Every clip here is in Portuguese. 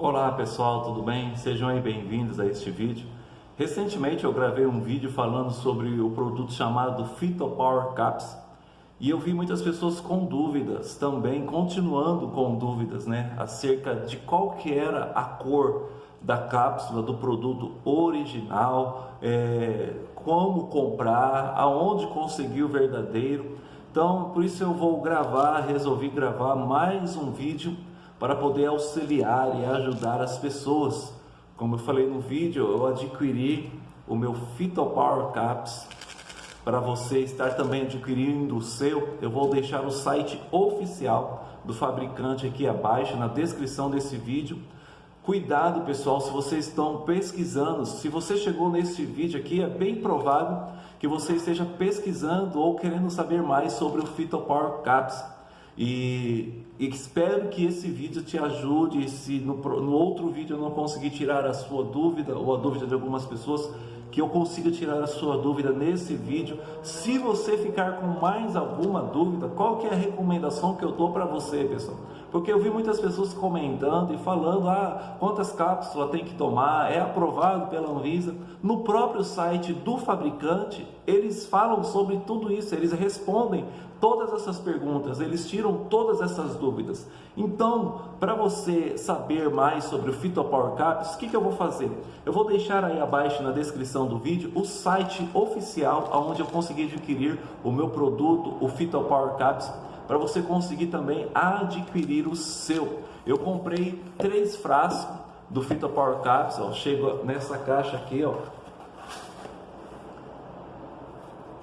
Olá pessoal, tudo bem? Sejam bem-vindos a este vídeo. Recentemente eu gravei um vídeo falando sobre o produto chamado Phyto Power Caps e eu vi muitas pessoas com dúvidas também, continuando com dúvidas, né, acerca de qual que era a cor da cápsula do produto original, é, como comprar, aonde conseguir o verdadeiro. Então, por isso eu vou gravar, resolvi gravar mais um vídeo para poder auxiliar e ajudar as pessoas. Como eu falei no vídeo, eu adquiri o meu Phytopower Caps. Para você estar também adquirindo o seu, eu vou deixar o site oficial do fabricante aqui abaixo na descrição desse vídeo. Cuidado pessoal, se vocês estão pesquisando, se você chegou nesse vídeo aqui, é bem provável que você esteja pesquisando ou querendo saber mais sobre o Phytopower Caps e, espero que esse vídeo te ajude. Se no, no outro vídeo eu não conseguir tirar a sua dúvida ou a dúvida de algumas pessoas, que eu consiga tirar a sua dúvida nesse vídeo. Se você ficar com mais alguma dúvida, qual que é a recomendação que eu dou para você, pessoal? Porque eu vi muitas pessoas comentando e falando, ah, quantas cápsulas tem que tomar, é aprovado pela Anvisa. No próprio site do fabricante, eles falam sobre tudo isso, eles respondem todas essas perguntas, eles tiram todas essas dúvidas. Então, para você saber mais sobre o Phytopower Caps, o que, que eu vou fazer? Eu vou deixar aí abaixo na descrição do vídeo o site oficial onde eu consegui adquirir o meu produto, o Phytopower Caps para você conseguir também adquirir o seu. Eu comprei três frascos do Fito Power Caps, ó, chego nessa caixa aqui, ó,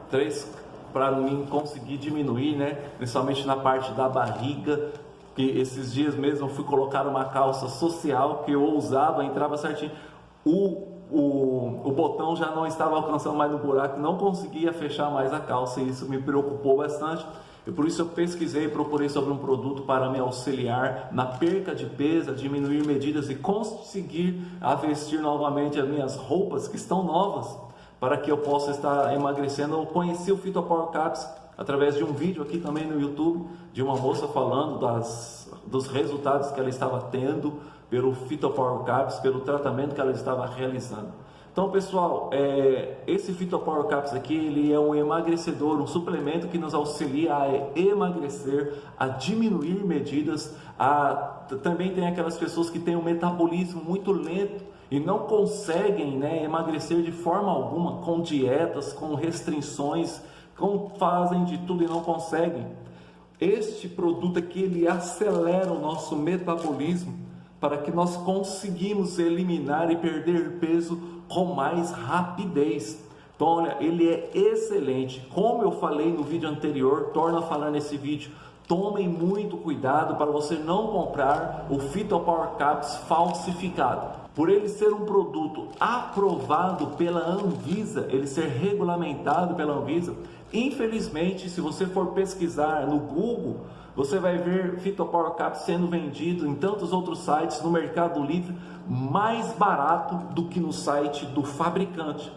três para mim conseguir diminuir, né, principalmente na parte da barriga, que esses dias mesmo fui colocar uma calça social que eu usava, entrava certinho, o o, o botão já não estava alcançando mais no buraco, não conseguia fechar mais a calça e isso me preocupou bastante. E por isso eu pesquisei e procurei sobre um produto para me auxiliar na perca de peso, diminuir medidas e conseguir vestir novamente as minhas roupas que estão novas para que eu possa estar emagrecendo. Eu conheci o Fito Power Caps através de um vídeo aqui também no YouTube de uma moça falando das, dos resultados que ela estava tendo pelo Fito Power Caps, pelo tratamento que ela estava realizando. Então, pessoal, é, esse Phytopower Caps aqui, ele é um emagrecedor, um suplemento que nos auxilia a emagrecer, a diminuir medidas, a, também tem aquelas pessoas que têm um metabolismo muito lento e não conseguem né, emagrecer de forma alguma, com dietas, com restrições, com, fazem de tudo e não conseguem. Este produto aqui, ele acelera o nosso metabolismo para que nós conseguimos eliminar e perder peso com mais rapidez. Então, olha, ele é excelente. Como eu falei no vídeo anterior, torno a falar nesse vídeo, tomem muito cuidado para você não comprar o Phytopower Caps falsificado. Por ele ser um produto aprovado pela Anvisa, ele ser regulamentado pela Anvisa, infelizmente, se você for pesquisar no Google, você vai ver Phytopower Cap sendo vendido em tantos outros sites no Mercado Livre mais barato do que no site do fabricante.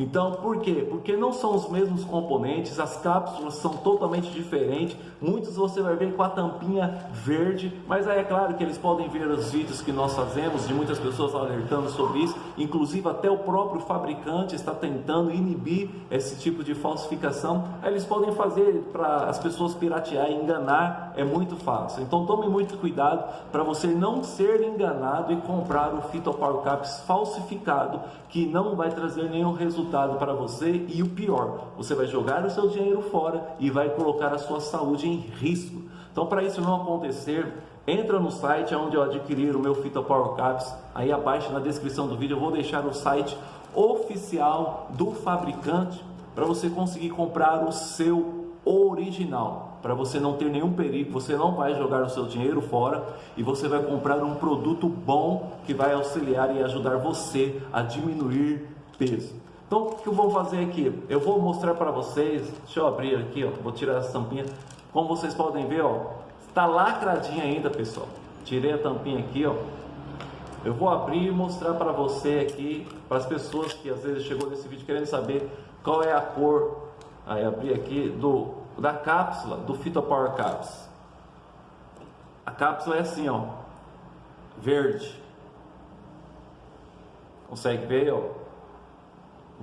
Então, por quê? Porque não são os mesmos componentes, as cápsulas são totalmente diferentes. Muitos você vai ver com a tampinha verde, mas aí é claro que eles podem ver os vídeos que nós fazemos, de muitas pessoas alertando sobre isso. Inclusive, até o próprio fabricante está tentando inibir esse tipo de falsificação. Aí eles podem fazer para as pessoas piratear e enganar, é muito fácil. Então, tome muito cuidado para você não ser enganado e comprar o Phytopower Caps falsificado, que não vai trazer nenhum resultado resultado para você e o pior, você vai jogar o seu dinheiro fora e vai colocar a sua saúde em risco. Então, para isso não acontecer, entra no site onde eu adquirir o meu Fita Power Caps, aí abaixo na descrição do vídeo eu vou deixar o site oficial do fabricante para você conseguir comprar o seu original, para você não ter nenhum perigo, você não vai jogar o seu dinheiro fora e você vai comprar um produto bom que vai auxiliar e ajudar você a diminuir peso. Então, o que eu vou fazer aqui? Eu vou mostrar para vocês, deixa eu abrir aqui, ó, vou tirar essa tampinha. Como vocês podem ver, ó, está lacradinha ainda, pessoal. Tirei a tampinha aqui, ó. Eu vou abrir e mostrar para você aqui, para as pessoas que às vezes chegou nesse vídeo querendo saber qual é a cor. Aí abri aqui do da cápsula do Fito Power Caps. A cápsula é assim, ó, verde. Consegue ver, ó?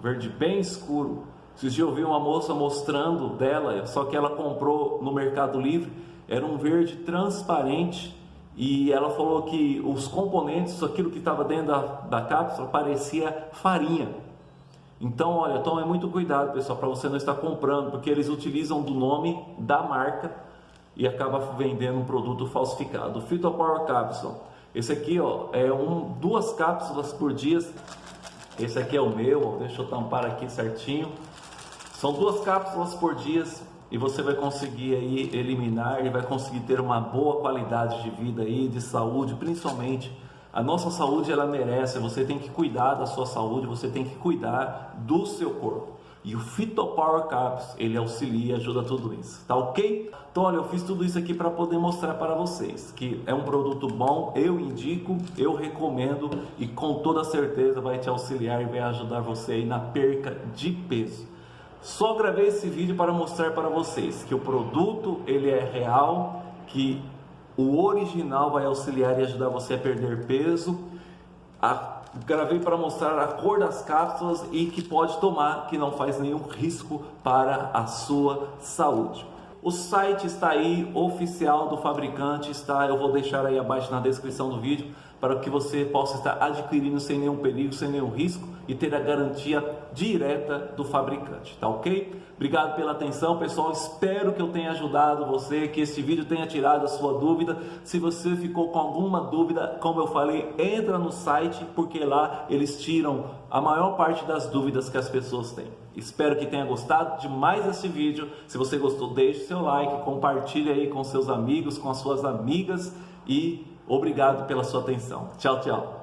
Verde bem escuro. Esses dias eu vi uma moça mostrando dela, só que ela comprou no Mercado Livre, era um verde transparente e ela falou que os componentes, aquilo que estava dentro da, da cápsula, parecia farinha. Então, olha, tome muito cuidado, pessoal, para você não estar comprando, porque eles utilizam do nome da marca e acaba vendendo um produto falsificado. O Fito Power Capsule, esse aqui, ó, é um, duas cápsulas por dia. Esse aqui é o meu, deixa eu tampar aqui certinho. São duas cápsulas por dia e você vai conseguir aí eliminar e vai conseguir ter uma boa qualidade de vida aí, de saúde, principalmente. A nossa saúde ela merece, você tem que cuidar da sua saúde, você tem que cuidar do seu corpo. E o Phytopower Caps, ele auxilia, ajuda tudo isso, tá ok? Então olha, eu fiz tudo isso aqui para poder mostrar para vocês que é um produto bom, eu indico, eu recomendo e com toda certeza vai te auxiliar e vai ajudar você aí na perca de peso. Só gravei esse vídeo para mostrar para vocês que o produto ele é real, que o original vai auxiliar e ajudar você a perder peso. A, gravei para mostrar a cor das cápsulas e que pode tomar, que não faz nenhum risco para a sua saúde. O site está aí, oficial do fabricante, está, eu vou deixar aí abaixo na descrição do vídeo para que você possa estar adquirindo sem nenhum perigo, sem nenhum risco e ter a garantia direta do fabricante, tá ok? Obrigado pela atenção, pessoal. Espero que eu tenha ajudado você, que este vídeo tenha tirado a sua dúvida. Se você ficou com alguma dúvida, como eu falei, entra no site, porque lá eles tiram a maior parte das dúvidas que as pessoas têm. Espero que tenha gostado de mais este vídeo. Se você gostou, deixe seu like, compartilhe aí com seus amigos, com as suas amigas e Obrigado pela sua atenção. Tchau, tchau.